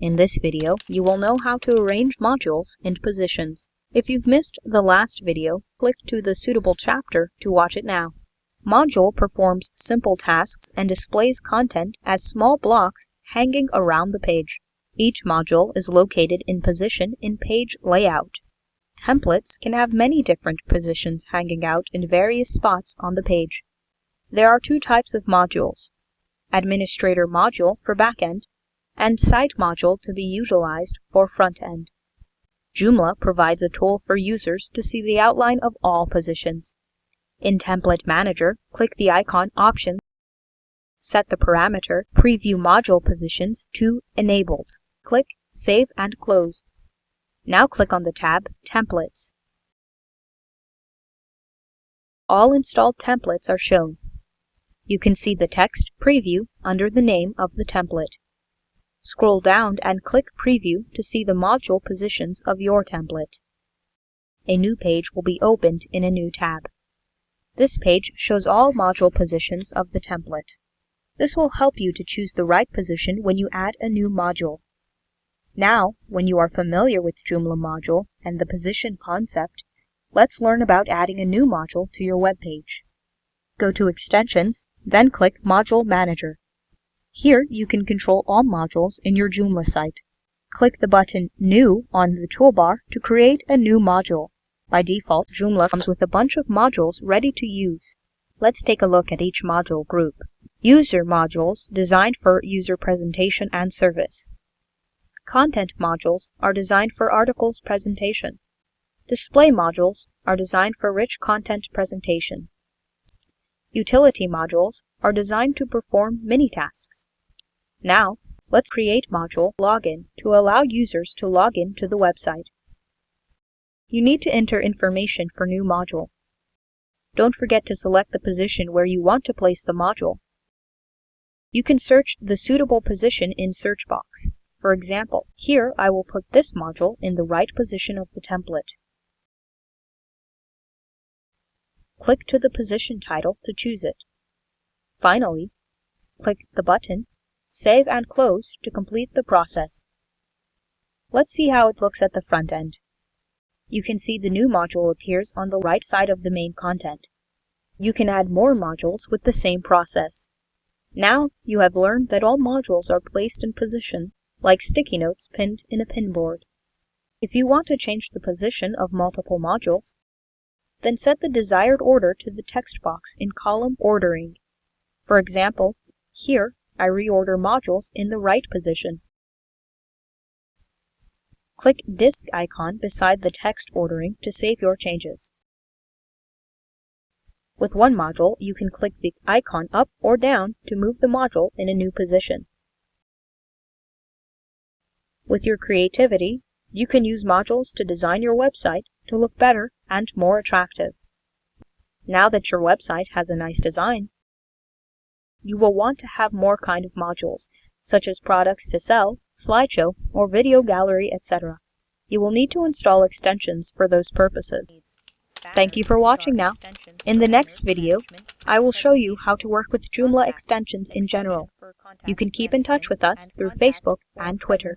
In this video, you will know how to arrange modules and positions. If you've missed the last video, click to the suitable chapter to watch it now. Module performs simple tasks and displays content as small blocks hanging around the page. Each module is located in position in page layout. Templates can have many different positions hanging out in various spots on the page. There are two types of modules, Administrator module for backend and Site module to be utilized for front end. Joomla provides a tool for users to see the outline of all positions. In Template Manager, click the icon Options, set the parameter Preview Module Positions to Enabled. Click Save and Close. Now click on the tab Templates. All installed templates are shown. You can see the text Preview under the name of the template. Scroll down and click Preview to see the module positions of your template. A new page will be opened in a new tab. This page shows all module positions of the template. This will help you to choose the right position when you add a new module. Now, when you are familiar with Joomla module and the position concept, let's learn about adding a new module to your web page. Go to Extensions, then click Module Manager. Here you can control all modules in your Joomla site. Click the button New on the toolbar to create a new module. By default, Joomla comes with a bunch of modules ready to use. Let's take a look at each module group. User modules designed for user presentation and service. Content modules are designed for articles presentation. Display modules are designed for rich content presentation. Utility modules are designed to perform many tasks. Now, let's create module login to allow users to log in to the website. You need to enter information for new module. Don't forget to select the position where you want to place the module. You can search the suitable position in search box. For example, here I will put this module in the right position of the template. Click to the position title to choose it. Finally, click the button Save and Close to complete the process. Let's see how it looks at the front end. You can see the new module appears on the right side of the main content. You can add more modules with the same process. Now you have learned that all modules are placed in position like sticky notes pinned in a pinboard. If you want to change the position of multiple modules, then set the desired order to the text box in column Ordering. For example, here I reorder modules in the right position. Click Disk icon beside the text ordering to save your changes. With one module, you can click the icon up or down to move the module in a new position. With your creativity, you can use modules to design your website to look better and more attractive. Now that your website has a nice design, you will want to have more kind of modules, such as products to sell, slideshow, or video gallery, etc. You will need to install extensions for those purposes. Thank you for watching now. In the next video, I will show you how to work with Joomla extensions in general. You can keep in touch with us through Facebook and Twitter.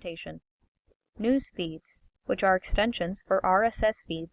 News feeds, which are extensions for RSS feeds,